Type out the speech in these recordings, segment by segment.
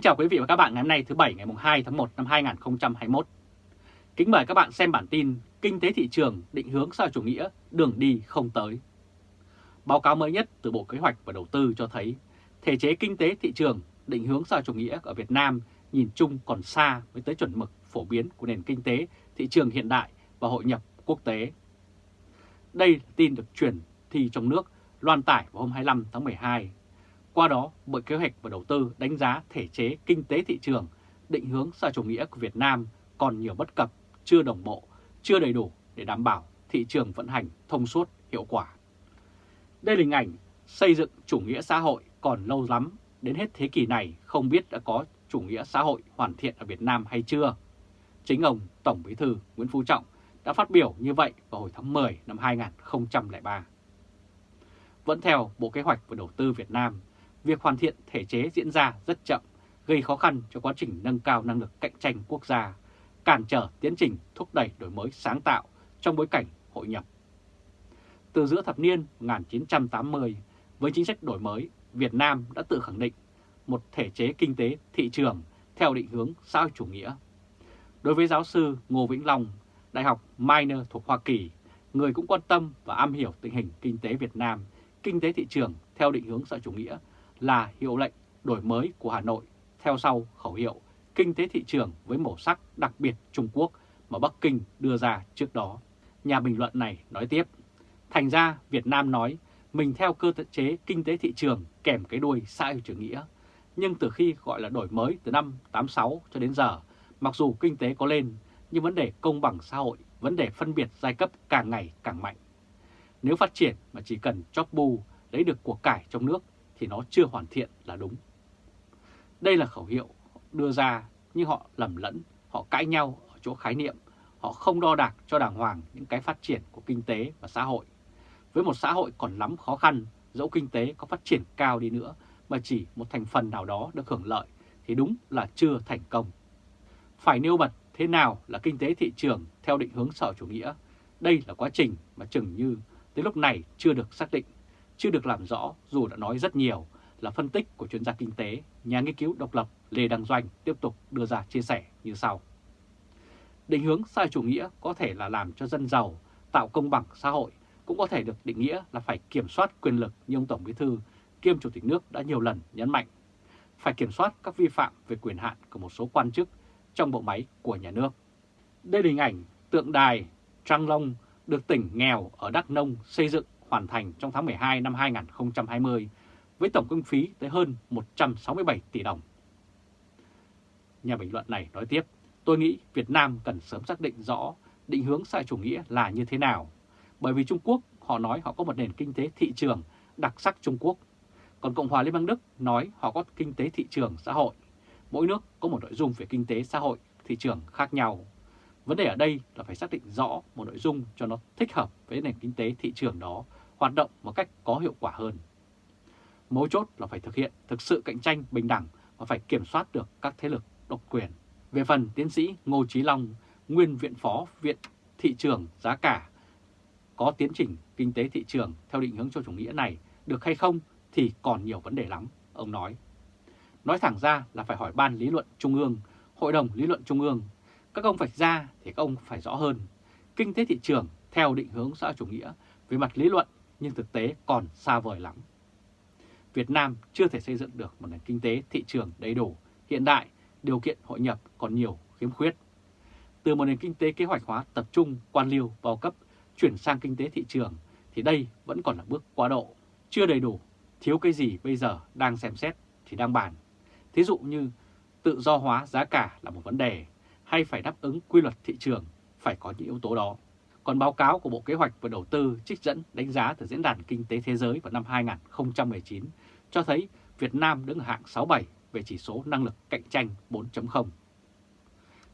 Kính chào quý vị và các bạn ngày hôm nay, thứ Bảy, ngày 2 tháng 1 năm 2021. Kính mời các bạn xem bản tin Kinh tế thị trường định hướng sao chủ nghĩa, đường đi không tới. Báo cáo mới nhất từ Bộ Kế hoạch và Đầu tư cho thấy, thể chế kinh tế thị trường định hướng sao chủ nghĩa ở Việt Nam nhìn chung còn xa với tới chuẩn mực phổ biến của nền kinh tế, thị trường hiện đại và hội nhập quốc tế. Đây là tin được truyền thi trong nước, loan tải vào hôm 25 tháng 12 qua đó, Bộ Kế hoạch và Đầu tư đánh giá thể chế kinh tế thị trường, định hướng xã chủ nghĩa của Việt Nam còn nhiều bất cập, chưa đồng bộ, chưa đầy đủ để đảm bảo thị trường vận hành thông suốt, hiệu quả. Đây là hình ảnh xây dựng chủ nghĩa xã hội còn lâu lắm, đến hết thế kỷ này không biết đã có chủ nghĩa xã hội hoàn thiện ở Việt Nam hay chưa. Chính ông Tổng Bí thư Nguyễn Phú Trọng đã phát biểu như vậy vào hồi tháng 10 năm 2003. Vẫn theo Bộ Kế hoạch và Đầu tư Việt Nam, việc hoàn thiện thể chế diễn ra rất chậm, gây khó khăn cho quá trình nâng cao năng lực cạnh tranh quốc gia, cản trở tiến trình thúc đẩy đổi mới sáng tạo trong bối cảnh hội nhập. Từ giữa thập niên 1980, với chính sách đổi mới, Việt Nam đã tự khẳng định một thể chế kinh tế thị trường theo định hướng xã hội chủ nghĩa. Đối với giáo sư Ngô Vĩnh Long, Đại học Minor thuộc Hoa Kỳ, người cũng quan tâm và am hiểu tình hình kinh tế Việt Nam, kinh tế thị trường theo định hướng xã hội chủ nghĩa là hiệu lệnh đổi mới của Hà Nội theo sau khẩu hiệu kinh tế thị trường với màu sắc đặc biệt Trung Quốc mà Bắc Kinh đưa ra trước đó. Nhà bình luận này nói tiếp, thành ra Việt Nam nói mình theo cơ chế kinh tế thị trường kèm cái đuôi xã hội chủ nghĩa. Nhưng từ khi gọi là đổi mới từ năm 86 cho đến giờ, mặc dù kinh tế có lên, nhưng vấn đề công bằng xã hội, vấn đề phân biệt giai cấp càng ngày càng mạnh. Nếu phát triển mà chỉ cần chóp bu lấy được cuộc cải trong nước thì nó chưa hoàn thiện là đúng. Đây là khẩu hiệu đưa ra nhưng họ lầm lẫn, họ cãi nhau ở chỗ khái niệm, họ không đo đạc cho đàng hoàng những cái phát triển của kinh tế và xã hội. Với một xã hội còn lắm khó khăn, dẫu kinh tế có phát triển cao đi nữa mà chỉ một thành phần nào đó được hưởng lợi thì đúng là chưa thành công. Phải nêu bật thế nào là kinh tế thị trường theo định hướng sở chủ nghĩa. Đây là quá trình mà chừng như tới lúc này chưa được xác định chưa được làm rõ dù đã nói rất nhiều là phân tích của chuyên gia kinh tế, nhà nghiên cứu độc lập Lê Đăng Doanh tiếp tục đưa ra chia sẻ như sau. Định hướng sai chủ nghĩa có thể là làm cho dân giàu, tạo công bằng xã hội, cũng có thể được định nghĩa là phải kiểm soát quyền lực như ông Tổng Bí Thư kiêm Chủ tịch nước đã nhiều lần nhấn mạnh. Phải kiểm soát các vi phạm về quyền hạn của một số quan chức trong bộ máy của nhà nước. Đây là hình ảnh tượng đài Trăng Long được tỉnh nghèo ở Đắk Nông xây dựng hoàn thành trong tháng 12 năm 2020 với tổng kinh phí tới hơn 167 tỷ đồng. Nhà bình luận này nói tiếp, tôi nghĩ Việt Nam cần sớm xác định rõ định hướng xã chủ nghĩa là như thế nào. Bởi vì Trung Quốc họ nói họ có một nền kinh tế thị trường đặc sắc Trung Quốc, còn Cộng hòa Liên bang Đức nói họ có kinh tế thị trường xã hội. Mỗi nước có một nội dung về kinh tế xã hội, thị trường khác nhau. Vấn đề ở đây là phải xác định rõ một nội dung cho nó thích hợp với nền kinh tế thị trường đó hoạt động một cách có hiệu quả hơn. Mấu chốt là phải thực hiện thực sự cạnh tranh bình đẳng và phải kiểm soát được các thế lực độc quyền. Về phần tiến sĩ Ngô Chí Long, nguyên viện phó Viện Thị trường Giá cả, có tiến trình kinh tế thị trường theo định hướng cho chủ nghĩa này được hay không thì còn nhiều vấn đề lắm, ông nói. Nói thẳng ra là phải hỏi Ban Lý luận Trung ương, Hội đồng Lý luận Trung ương. Các ông vạch ra thì các ông phải rõ hơn. Kinh tế thị trường theo định hướng xã chủ nghĩa về mặt lý luận nhưng thực tế còn xa vời lắm. Việt Nam chưa thể xây dựng được một nền kinh tế thị trường đầy đủ, hiện đại, điều kiện hội nhập còn nhiều khiếm khuyết. Từ một nền kinh tế kế hoạch hóa tập trung, quan liêu, bao cấp, chuyển sang kinh tế thị trường thì đây vẫn còn là bước quá độ, chưa đầy đủ, thiếu cái gì bây giờ đang xem xét thì đang bàn. Thí dụ như tự do hóa giá cả là một vấn đề, hay phải đáp ứng quy luật thị trường, phải có những yếu tố đó. Còn báo cáo của Bộ Kế hoạch và Đầu tư trích dẫn đánh giá từ Diễn đàn Kinh tế Thế giới vào năm 2019 cho thấy Việt Nam đứng ở hạng 67 về chỉ số năng lực cạnh tranh 4.0.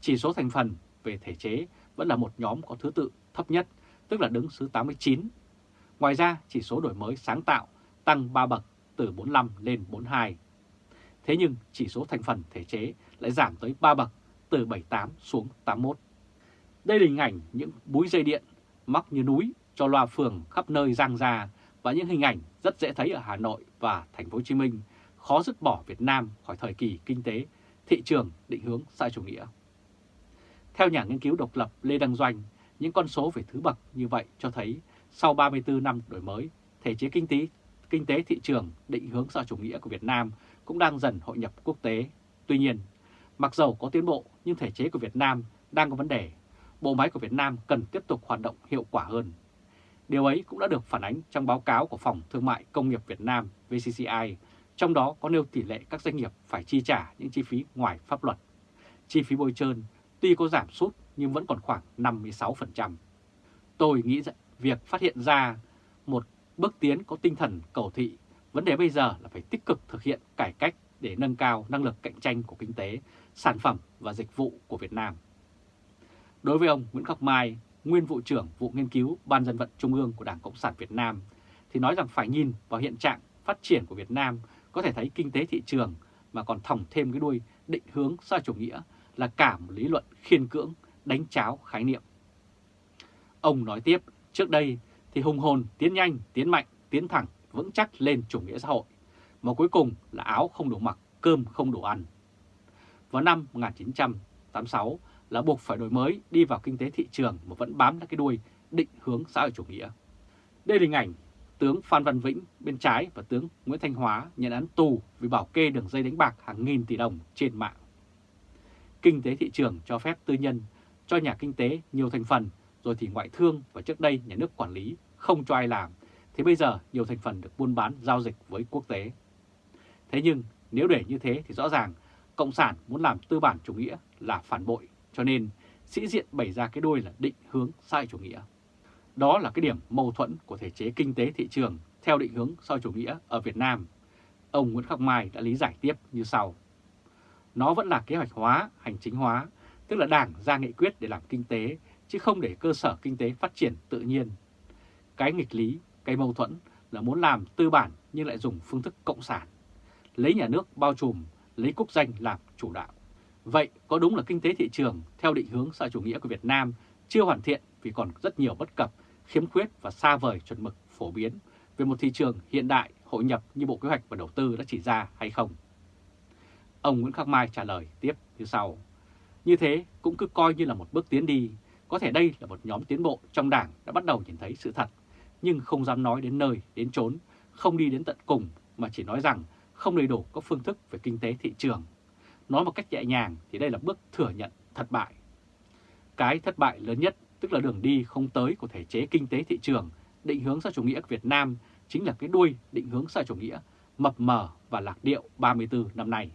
Chỉ số thành phần về thể chế vẫn là một nhóm có thứ tự thấp nhất, tức là đứng thứ 89. Ngoài ra, chỉ số đổi mới sáng tạo tăng 3 bậc từ 45 lên 42. Thế nhưng chỉ số thành phần thể chế lại giảm tới 3 bậc từ 78 xuống 81. Đây là hình ảnh những búi dây điện mắc như núi cho loa phường khắp nơi giang ra và những hình ảnh rất dễ thấy ở Hà Nội và thành phố Hồ Chí Minh khó dứt bỏ Việt Nam khỏi thời kỳ kinh tế, thị trường định hướng xã chủ nghĩa. Theo nhà nghiên cứu độc lập Lê Đăng Doanh, những con số về thứ bậc như vậy cho thấy sau 34 năm đổi mới, thể chế kinh tế, kinh tế thị trường định hướng xã chủ nghĩa của Việt Nam cũng đang dần hội nhập quốc tế. Tuy nhiên, mặc dầu có tiến bộ nhưng thể chế của Việt Nam đang có vấn đề. Bộ máy của Việt Nam cần tiếp tục hoạt động hiệu quả hơn. Điều ấy cũng đã được phản ánh trong báo cáo của Phòng Thương mại Công nghiệp Việt Nam VCCI, trong đó có nêu tỷ lệ các doanh nghiệp phải chi trả những chi phí ngoài pháp luật. Chi phí bôi trơn tuy có giảm sút nhưng vẫn còn khoảng 56%. Tôi nghĩ rằng việc phát hiện ra một bước tiến có tinh thần cầu thị, vấn đề bây giờ là phải tích cực thực hiện cải cách để nâng cao năng lực cạnh tranh của kinh tế, sản phẩm và dịch vụ của Việt Nam. Đối với ông Nguyễn Ngọc Mai, nguyên vụ trưởng vụ nghiên cứu Ban dân vận Trung ương của Đảng Cộng sản Việt Nam, thì nói rằng phải nhìn vào hiện trạng phát triển của Việt Nam có thể thấy kinh tế thị trường mà còn thòng thêm cái đuôi định hướng xã chủ nghĩa là cả một lý luận khiên cưỡng, đánh cháo khái niệm. Ông nói tiếp, trước đây thì hùng hồn, tiến nhanh, tiến mạnh, tiến thẳng, vững chắc lên chủ nghĩa xã hội, mà cuối cùng là áo không đủ mặc, cơm không đủ ăn. Vào năm 1986 là buộc phải đổi mới, đi vào kinh tế thị trường mà vẫn bám lấy cái đuôi định hướng xã hội chủ nghĩa. Đây là hình ảnh tướng Phan Văn Vĩnh bên trái và tướng Nguyễn Thanh Hóa nhận án tù vì bảo kê đường dây đánh bạc hàng nghìn tỷ đồng trên mạng. Kinh tế thị trường cho phép tư nhân, cho nhà kinh tế nhiều thành phần, rồi thì ngoại thương và trước đây nhà nước quản lý không cho ai làm, thì bây giờ nhiều thành phần được buôn bán, giao dịch với quốc tế. Thế nhưng nếu để như thế thì rõ ràng Cộng sản muốn làm tư bản chủ nghĩa là phản bội cho nên sĩ diện bày ra cái đôi là định hướng sai chủ nghĩa. Đó là cái điểm mâu thuẫn của thể chế kinh tế thị trường theo định hướng sai chủ nghĩa ở Việt Nam. Ông Nguyễn Khắc Mai đã lý giải tiếp như sau. Nó vẫn là kế hoạch hóa, hành chính hóa, tức là đảng ra nghị quyết để làm kinh tế, chứ không để cơ sở kinh tế phát triển tự nhiên. Cái nghịch lý, cái mâu thuẫn là muốn làm tư bản nhưng lại dùng phương thức cộng sản. Lấy nhà nước bao trùm, lấy quốc danh làm chủ đạo. Vậy có đúng là kinh tế thị trường theo định hướng xã chủ nghĩa của Việt Nam chưa hoàn thiện vì còn rất nhiều bất cập, khiếm khuyết và xa vời chuẩn mực phổ biến về một thị trường hiện đại hội nhập như Bộ Kế hoạch và Đầu tư đã chỉ ra hay không? Ông Nguyễn Khắc Mai trả lời tiếp như sau. Như thế cũng cứ coi như là một bước tiến đi, có thể đây là một nhóm tiến bộ trong đảng đã bắt đầu nhìn thấy sự thật, nhưng không dám nói đến nơi, đến chốn, không đi đến tận cùng mà chỉ nói rằng không đầy đủ các phương thức về kinh tế thị trường. Nói một cách nhẹ nhàng thì đây là bước thừa nhận thất bại. Cái thất bại lớn nhất tức là đường đi không tới của thể chế kinh tế thị trường, định hướng xã chủ nghĩa Việt Nam chính là cái đuôi định hướng xã chủ nghĩa mập mờ và lạc điệu 34 năm nay.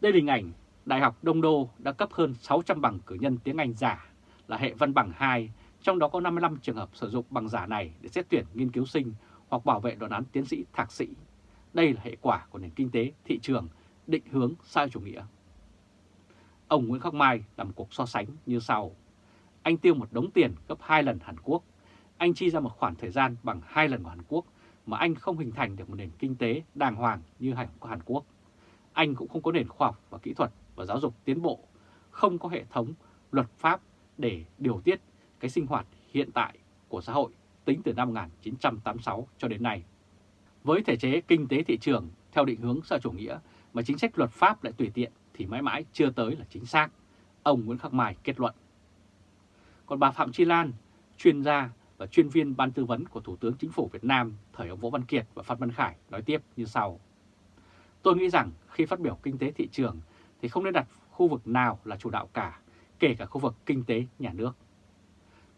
Đây là hình ảnh Đại học Đông Đô đã cấp hơn 600 bằng cử nhân tiếng Anh giả là hệ văn bằng 2, trong đó có 55 trường hợp sử dụng bằng giả này để xét tuyển nghiên cứu sinh hoặc bảo vệ đoạn án tiến sĩ thạc sĩ. Đây là hệ quả của nền kinh tế thị trường định hướng sai chủ nghĩa. Ông Nguyễn Khắc Mai làm cuộc so sánh như sau. Anh tiêu một đống tiền gấp 2 lần Hàn Quốc. Anh chi ra một khoản thời gian bằng 2 lần của Hàn Quốc mà anh không hình thành được một nền kinh tế đàng hoàng như Hàn Quốc. Anh cũng không có nền khoa học và kỹ thuật và giáo dục tiến bộ, không có hệ thống luật pháp để điều tiết cái sinh hoạt hiện tại của xã hội tính từ năm 1986 cho đến nay. Với thể chế kinh tế thị trường theo định hướng xã chủ nghĩa mà chính sách luật pháp lại tùy tiện thì mãi mãi chưa tới là chính xác, ông Nguyễn Khắc Mai kết luận. Còn bà Phạm Chi Lan, chuyên gia và chuyên viên ban tư vấn của Thủ tướng Chính phủ Việt Nam thời ông Võ Văn Kiệt và Phan Văn Khải nói tiếp như sau. Tôi nghĩ rằng khi phát biểu kinh tế thị trường thì không nên đặt khu vực nào là chủ đạo cả, kể cả khu vực kinh tế nhà nước.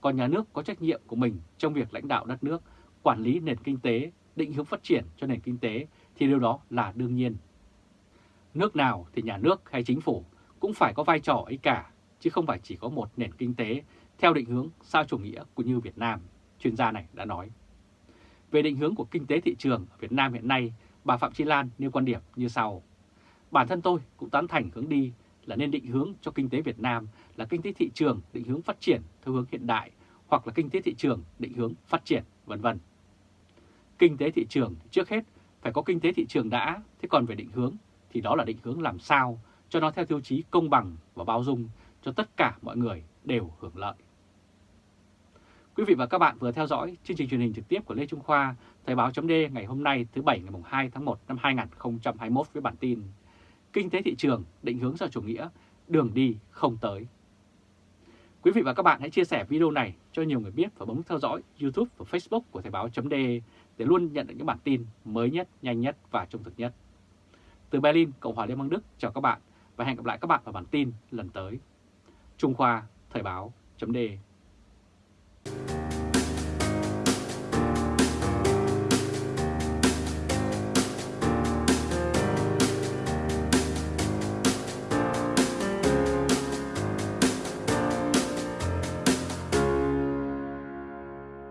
Còn nhà nước có trách nhiệm của mình trong việc lãnh đạo đất nước, quản lý nền kinh tế, định hướng phát triển cho nền kinh tế thì điều đó là đương nhiên. Nước nào thì nhà nước hay chính phủ cũng phải có vai trò ấy cả, chứ không phải chỉ có một nền kinh tế theo định hướng sao chủ nghĩa của như Việt Nam, chuyên gia này đã nói. Về định hướng của kinh tế thị trường ở Việt Nam hiện nay, bà Phạm Chi Lan nêu quan điểm như sau. Bản thân tôi cũng tán thành hướng đi là nên định hướng cho kinh tế Việt Nam là kinh tế thị trường định hướng phát triển theo hướng hiện đại hoặc là kinh tế thị trường định hướng phát triển vân vân. Kinh tế thị trường trước hết phải có kinh tế thị trường đã, thế còn về định hướng thì đó là định hướng làm sao cho nó theo tiêu chí công bằng và bao dung cho tất cả mọi người đều hưởng lợi. Quý vị và các bạn vừa theo dõi chương trình truyền hình trực tiếp của Lê Trung Khoa, Thời báo chấm ngày hôm nay thứ Bảy ngày 2 tháng 1 năm 2021 với bản tin Kinh tế thị trường định hướng do chủ nghĩa, đường đi không tới. Quý vị và các bạn hãy chia sẻ video này cho nhiều người biết và bấm theo dõi YouTube và Facebook của Thời báo chấm để luôn nhận được những bản tin mới nhất, nhanh nhất và trung thực nhất. Từ Berlin, Cộng hòa Liên bang Đức, chào các bạn và hẹn gặp lại các bạn vào bản tin lần tới. Trung Khoa, Thời báo chấm